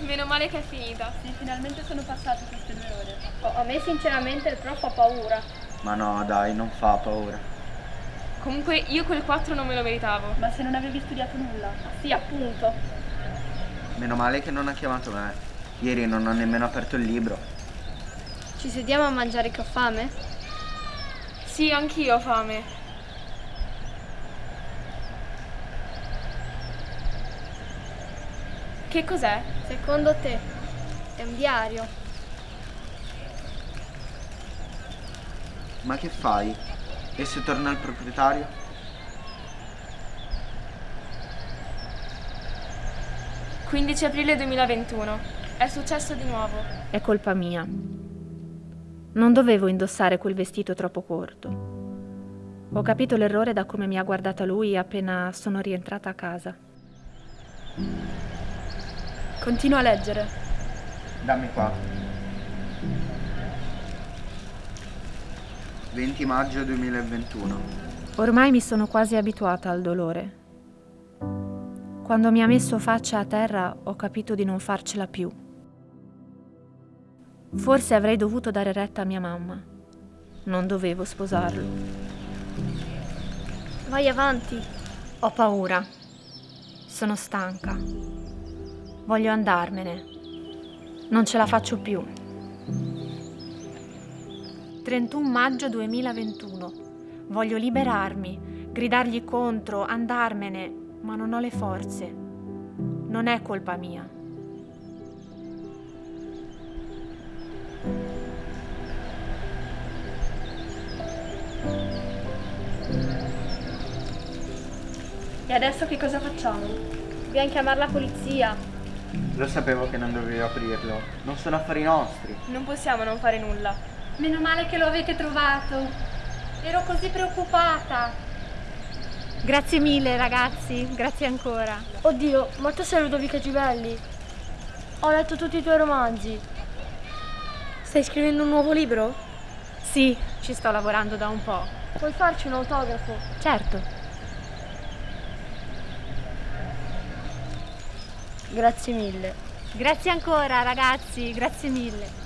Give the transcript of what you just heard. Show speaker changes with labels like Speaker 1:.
Speaker 1: Meno male che è finita.
Speaker 2: Sì, finalmente sono passate queste due ore.
Speaker 3: Oh, a me sinceramente il prof fa paura.
Speaker 4: Ma no, dai, non fa paura.
Speaker 1: Comunque io quel 4 non me lo meritavo.
Speaker 2: Ma se non avevi studiato nulla?
Speaker 3: Sì, appunto.
Speaker 4: Meno male che non ha chiamato me. Ieri non ho nemmeno aperto il libro.
Speaker 3: Ci sediamo a mangiare che ho fame?
Speaker 1: Sì, anch'io ho fame. Che cos'è?
Speaker 3: Secondo te è un diario?
Speaker 4: Ma che fai? E se torna il proprietario?
Speaker 1: «15 aprile 2021. È successo di nuovo.
Speaker 5: È colpa mia. Non dovevo indossare quel vestito troppo corto. Ho capito l'errore da come mi ha guardata lui appena sono rientrata a casa.
Speaker 2: Continua a leggere.
Speaker 4: Dammi qua. 20 maggio 2021.
Speaker 5: Ormai mi sono quasi abituata al dolore. Quando mi ha messo faccia a terra ho capito di non farcela più. Forse avrei dovuto dare retta a mia mamma. Non dovevo sposarlo.
Speaker 3: Vai avanti.
Speaker 5: Ho paura. Sono stanca. Voglio andarmene. Non ce la faccio più. 31 maggio 2021. Voglio liberarmi, gridargli contro, andarmene, ma non ho le forze. Non è colpa mia.
Speaker 2: E adesso che cosa facciamo?
Speaker 3: Dobbiamo chiamare la polizia.
Speaker 4: Lo sapevo che non dovevi aprirlo. Non sono affari nostri.
Speaker 1: Non possiamo non fare nulla.
Speaker 6: Meno male che lo avete trovato. Ero così preoccupata.
Speaker 5: Grazie mille ragazzi, grazie ancora.
Speaker 3: Oddio, ma tu sei Ludovica Givelli. Ho letto tutti i tuoi romanzi. Stai scrivendo un nuovo libro?
Speaker 5: Sì, ci sto lavorando da un po'.
Speaker 3: Puoi farci un autografo?
Speaker 5: Certo.
Speaker 3: Grazie mille.
Speaker 5: Grazie ancora ragazzi, grazie mille.